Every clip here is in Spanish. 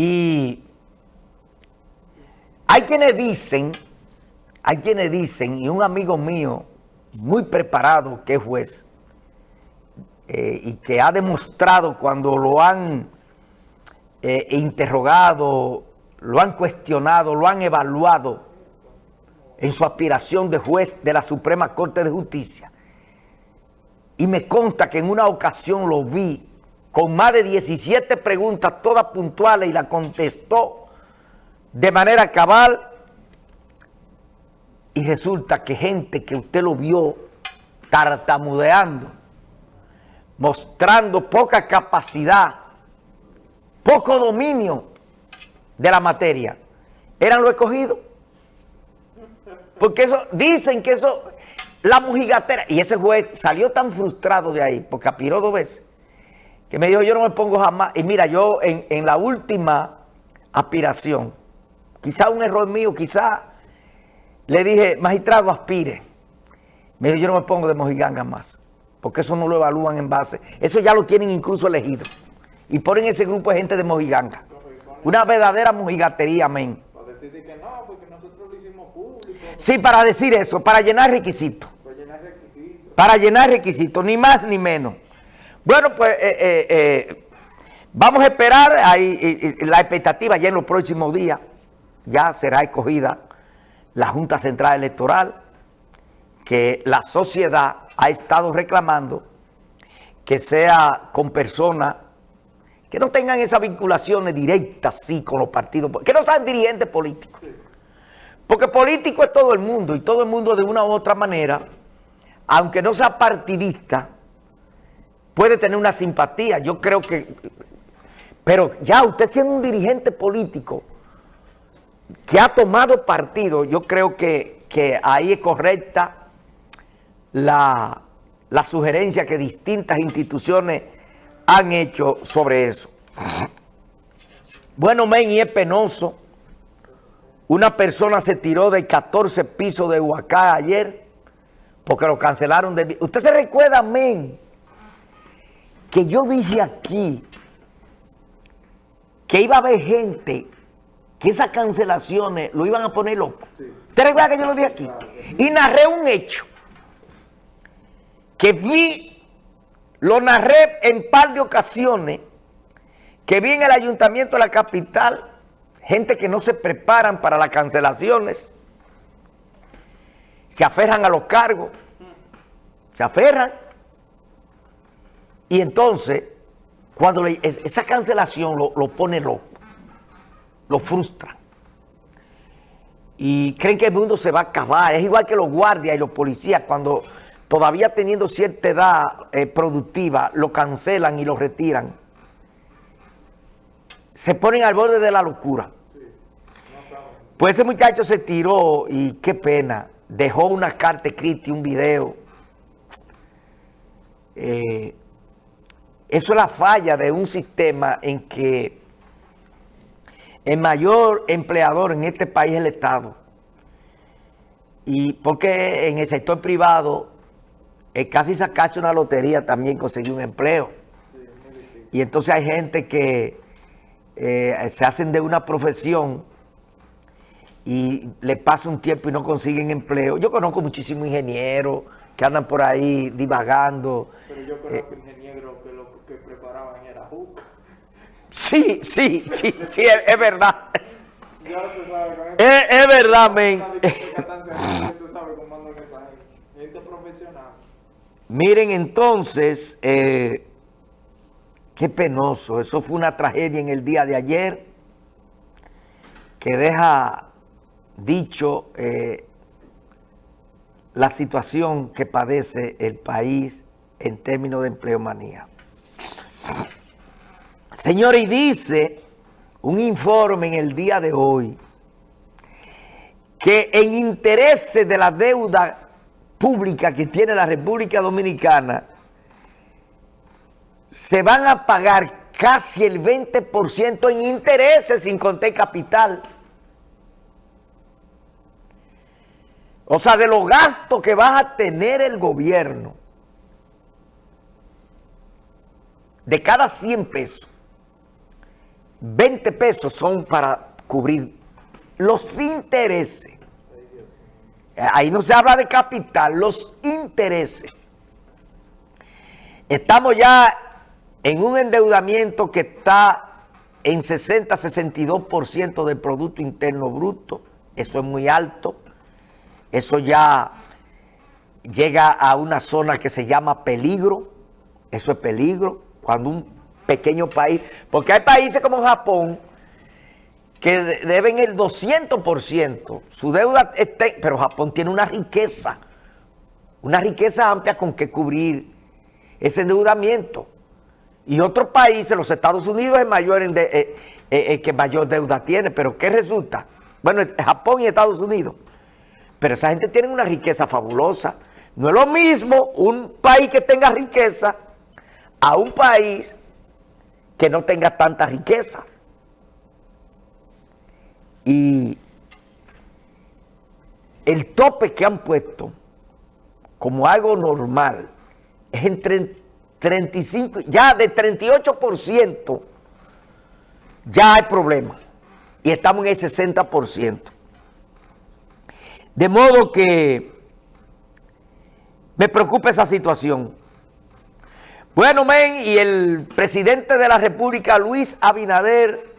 Y hay quienes dicen, hay quienes dicen, y un amigo mío muy preparado que es juez, eh, y que ha demostrado cuando lo han eh, interrogado, lo han cuestionado, lo han evaluado en su aspiración de juez de la Suprema Corte de Justicia. Y me consta que en una ocasión lo vi con más de 17 preguntas, todas puntuales, y la contestó de manera cabal. Y resulta que gente que usted lo vio tartamudeando, mostrando poca capacidad, poco dominio de la materia, eran los escogidos. Porque eso, dicen que eso, la mojigatera, y ese juez salió tan frustrado de ahí, porque apiró dos veces, que me dijo, yo no me pongo jamás, y mira, yo en, en la última aspiración, quizá un error mío, quizá le dije, magistrado, aspire. Me dijo, yo no me pongo de mojiganga más, porque eso no lo evalúan en base, eso ya lo tienen incluso elegido, y ponen ese grupo de gente de mojiganga. Una verdadera mojigatería, amén. Sí, para decir eso, para llenar requisitos. Para llenar requisitos, ni más ni menos. Bueno, pues eh, eh, eh, vamos a esperar, ahí, la expectativa ya en los próximos días, ya será escogida la Junta Central Electoral, que la sociedad ha estado reclamando que sea con personas que no tengan esas vinculaciones directas, sí, con los partidos, que no sean dirigentes políticos. Porque político es todo el mundo y todo el mundo de una u otra manera, aunque no sea partidista, puede tener una simpatía. Yo creo que... Pero ya usted siendo un dirigente político que ha tomado partido, yo creo que, que ahí es correcta la, la sugerencia que distintas instituciones han hecho sobre eso. Bueno, men, y es penoso una persona se tiró de 14 pisos de Huacá ayer porque lo cancelaron. De... Usted se recuerda, men, que yo dije aquí que iba a haber gente que esas cancelaciones lo iban a poner loco. ¿Usted recuerda que yo lo dije aquí? Y narré un hecho que vi, lo narré en par de ocasiones, que vi en el ayuntamiento de la capital gente que no se preparan para las cancelaciones, se aferran a los cargos, se aferran, y entonces, cuando esa cancelación lo, pone loco, lo frustra, y creen que el mundo se va a acabar, es igual que los guardias y los policías, cuando todavía teniendo cierta edad eh, productiva, lo cancelan y lo retiran, se ponen al borde de la locura. Pues ese muchacho se tiró y qué pena, dejó una carta escrita y un video. Eh, eso es la falla de un sistema en que el mayor empleador en este país es el Estado. Y porque en el sector privado es casi sacarse una lotería también conseguir un empleo. Y entonces hay gente que eh, se hacen de una profesión y le pasa un tiempo y no consiguen empleo. Yo conozco muchísimos ingenieros que andan por ahí divagando. Pero yo conozco eh, ingenieros que lo que preparaban era jugo. Sí, sí, sí, sí, es, verdad. es, verdad, men. Miren entonces, eh, qué penoso, eso fue una tragedia en el día de ayer que deja dicho eh, la situación que padece el país en términos de empleomanía. Señores, y dice un informe en el día de hoy que en intereses de la deuda pública que tiene la República Dominicana se van a pagar casi el 20% en intereses sin contar capital. O sea, de los gastos que va a tener el gobierno, de cada 100 pesos, 20 pesos son para cubrir los intereses. Ahí no se habla de capital, los intereses. Estamos ya en un endeudamiento que está en 60-62% del Producto Interno Bruto. Eso es muy alto. Eso ya llega a una zona que se llama peligro. Eso es peligro. Cuando un pequeño país... Porque hay países como Japón que deben el 200%. Su deuda... Pero Japón tiene una riqueza. Una riqueza amplia con que cubrir ese endeudamiento. Y otros países, los Estados Unidos es mayor en eh, eh, que mayor deuda tiene. Pero ¿qué resulta? Bueno, Japón y Estados Unidos. Pero esa gente tiene una riqueza fabulosa. No es lo mismo un país que tenga riqueza a un país que no tenga tanta riqueza. Y el tope que han puesto como algo normal es entre 35, ya de 38% ya hay problema. Y estamos en el 60%. De modo que me preocupa esa situación. Bueno, men, y el presidente de la República, Luis Abinader,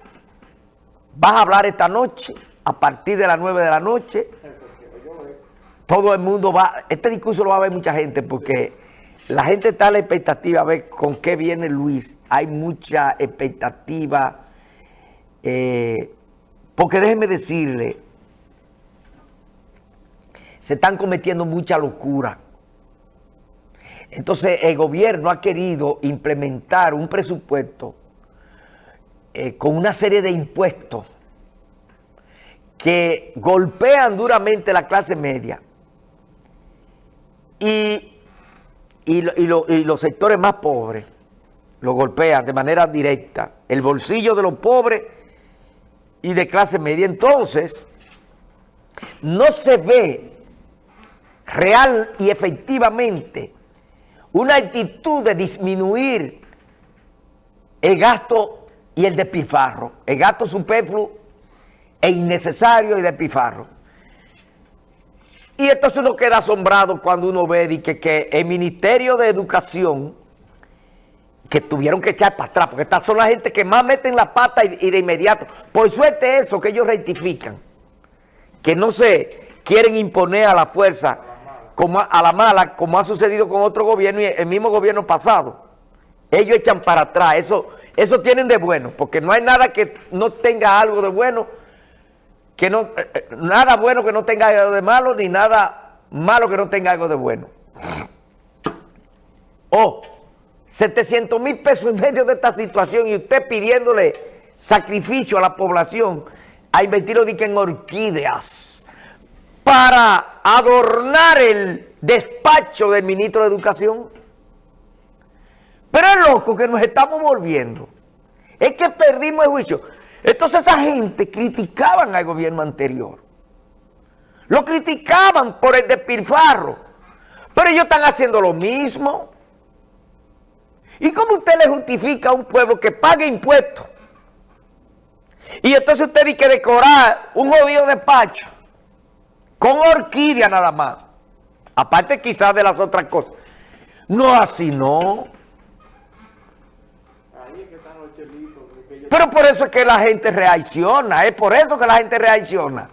va a hablar esta noche, a partir de las 9 de la noche. Todo el mundo va, este discurso lo va a ver mucha gente porque la gente está a la expectativa a ver con qué viene Luis. Hay mucha expectativa, eh, porque déjeme decirle, se están cometiendo mucha locura. Entonces el gobierno ha querido implementar un presupuesto eh, con una serie de impuestos que golpean duramente la clase media y, los sectores más pobres lo golpean de manera directa, el bolsillo de los pobres y de clase media. Entonces, no se ve real y efectivamente una actitud de disminuir el gasto y el despilfarro, el gasto superfluo e innecesario y despilfarro. Y entonces uno queda asombrado cuando uno ve que, que el Ministerio de Educación, que tuvieron que echar para atrás, porque estas son las gente que más meten la pata y, y de inmediato. Por suerte eso, que ellos rectifican, que no se quieren imponer a la fuerza como a, la mala, como ha sucedido con otro gobierno y el mismo gobierno pasado. Ellos echan para atrás, eso, eso tienen de bueno, porque no hay nada que no tenga algo de bueno, que no, eh, eh, nada bueno que no tenga algo de malo, ni nada malo que no tenga algo de bueno. O 700 mil pesos en medio de esta situación y usted pidiéndole sacrificio a la población a invertirlo en orquídeas para adornar el despacho del ministro de Educación. Pero es loco que nos estamos volviendo. Es que perdimos el juicio. Entonces esa gente criticaban al gobierno anterior. Lo criticaban por el despilfarro. Pero ellos están haciendo lo mismo. ¿Y cómo usted le justifica a un pueblo que pague impuestos? Y entonces usted dice que decorar un jodido despacho con orquídea nada más. Aparte quizás de las otras cosas. No así, no. Pero por eso es que la gente reacciona, es por eso que la gente reacciona.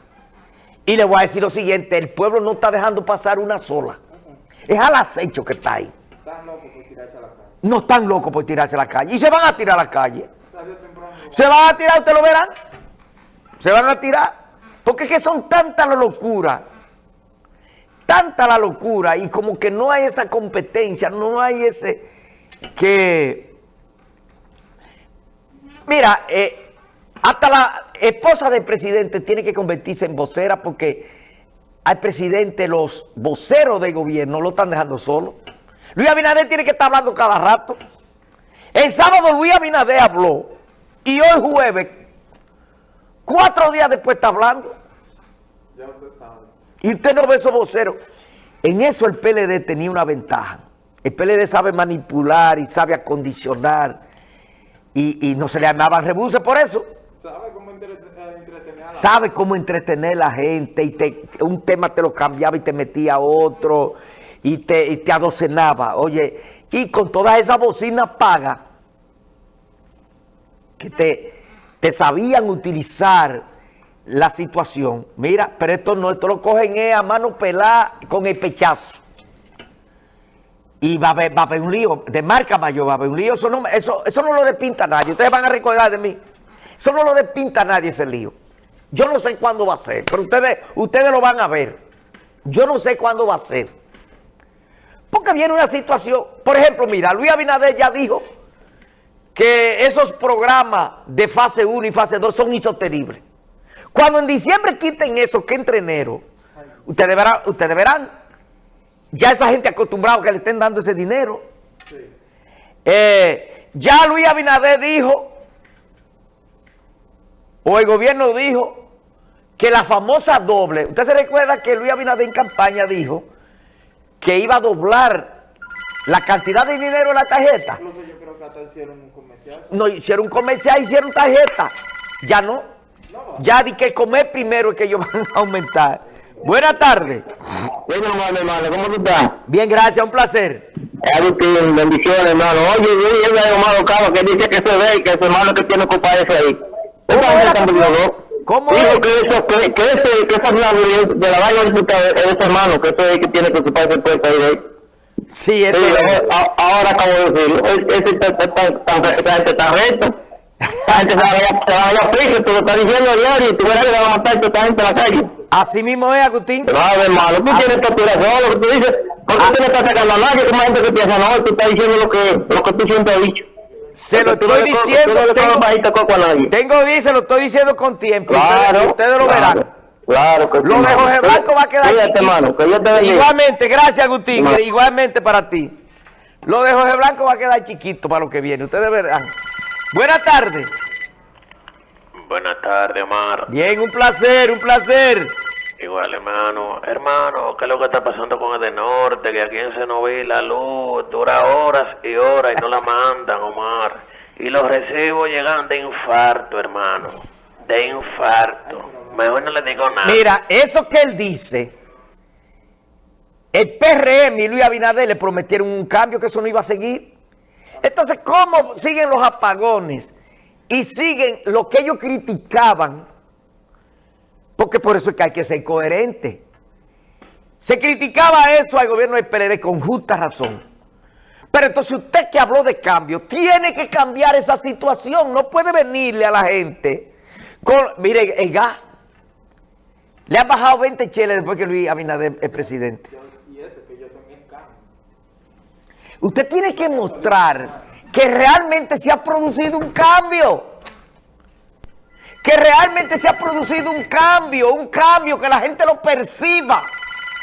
Y le voy a decir lo siguiente, el pueblo no está dejando pasar una sola. Es al acecho que está ahí. No están locos por tirarse a la calle. Y se van a tirar a la calle. Se van a tirar, ustedes lo verán. Se van a tirar. Porque es que son tanta la locura, tanta la locura y como que no hay esa competencia, no hay ese que... Mira, eh, hasta la esposa del presidente tiene que convertirse en vocera porque al presidente los voceros del gobierno lo están dejando solo. Luis Abinader tiene que estar hablando cada rato. El sábado Luis Abinader habló y hoy jueves Cuatro días después está hablando. Y usted no ve esos voceros. En eso el PLD tenía una ventaja. El PLD sabe manipular y sabe acondicionar y, no se le armaban rebuses por eso. ¿Sabe cómo entretener a la Sabe cómo entretener a la gente y te, un tema te lo cambiaba y te metía otro y te, y te adocenaba. Oye, y con todas esas bocinas pagas que te, te sabían utilizar la situación. Mira, pero esto no, esto lo cogen a mano pelada con el pechazo. Y va a, haber, va a un lío, de marca mayor va a haber un lío, eso no, eso, eso no lo despinta nadie, ustedes van a recordar de mí, eso no lo despinta nadie ese lío. Yo no sé cuándo va a ser, pero ustedes, ustedes lo van a ver. Yo no sé cuándo va a ser. Porque viene una situación, por ejemplo, mira, Luis Abinader ya dijo que esos programas de fase 1 y fase 2 son insostenibles. Cuando en diciembre quiten eso, que entre enero, ustedes verán, ustedes verán ya esa gente acostumbrada que le estén dando ese dinero. Eh, ya Luis Abinader dijo, o el gobierno dijo, que la famosa doble, usted se recuerda que Luis Abinader en campaña dijo que iba a doblar la cantidad de dinero en la tarjeta. Incluso yo creo que hasta hicieron un comercial. No, hicieron un comercial, hicieron tarjeta. Ya no. Ya di que comer primero es que ellos van a aumentar. Buenas tardes. Bueno, hermano, hermano, ¿cómo tú estás? Bien, gracias, un placer. Agustín, bendiciones, hermano. Oye, yo a hermano Cabo que dice que se ve que su hermano que tiene que ese ahí. ¿Cómo Catulo? ¿Cómo Digo es? que eso, que, que ese, que esa de, de la vaina diputada es ese hermano, que eso es que tiene que ocuparse el puesto ahí de ahí. Sí, Sí, es. a- ahora acabo de decirlo. Es- Ese está tan, recto. Esa gente se va a- se va a ir a prisa, tú lo estás diciendo a diario y tú verás que va a matar a esta gente en la calle. Así mismo es, Agustín. Claro, hermano, tú tienes tu aspiración, lo que tú dices, porque tú no estás sacando a nadie, como gente que piensa, no, tú estás diciendo lo que, lo que tú siempre has dicho. Se lo estoy diciendo, tengo, a dice, lo estoy diciendo con tiempo. Claro. Ustedes, lo verán. Claro que Lo de. Jorge Blanco va a quedar Cuídate, chiquito. hermano, que Dios te bendiga. Igualmente, gracias Agustín, igualmente para ti. Lo de Jorge Blanco va a quedar chiquito para lo que viene, ustedes verán. Buenas tardes. Buenas tardes, Omar. Bien, un placer, un placer. Igual, hermano. Hermano, ¿qué es lo que está pasando con el de norte? Que aquí en Senoví la luz dura horas y horas y no la mandan, Omar. Y los recibos llegan de infarto, hermano. De infarto. Mejor no le digo nada. Mira, eso que él dice, el PRM y Luis Abinader le prometieron un cambio que eso no iba a seguir. Entonces, ¿cómo siguen los apagones? Y siguen lo que ellos criticaban, porque por eso es que hay que ser coherente. Se criticaba eso al gobierno del PLD con justa razón. Pero entonces usted que habló de cambio, tiene que cambiar esa situación. No puede venirle a la gente con, mire, el gas. Le han bajado 20 cheles después que Luis Abinader es presidente. Y ese que yo también cambio. Usted tiene que mostrar que realmente se ha producido un cambio. Que realmente se ha producido un cambio, un cambio que la gente lo perciba.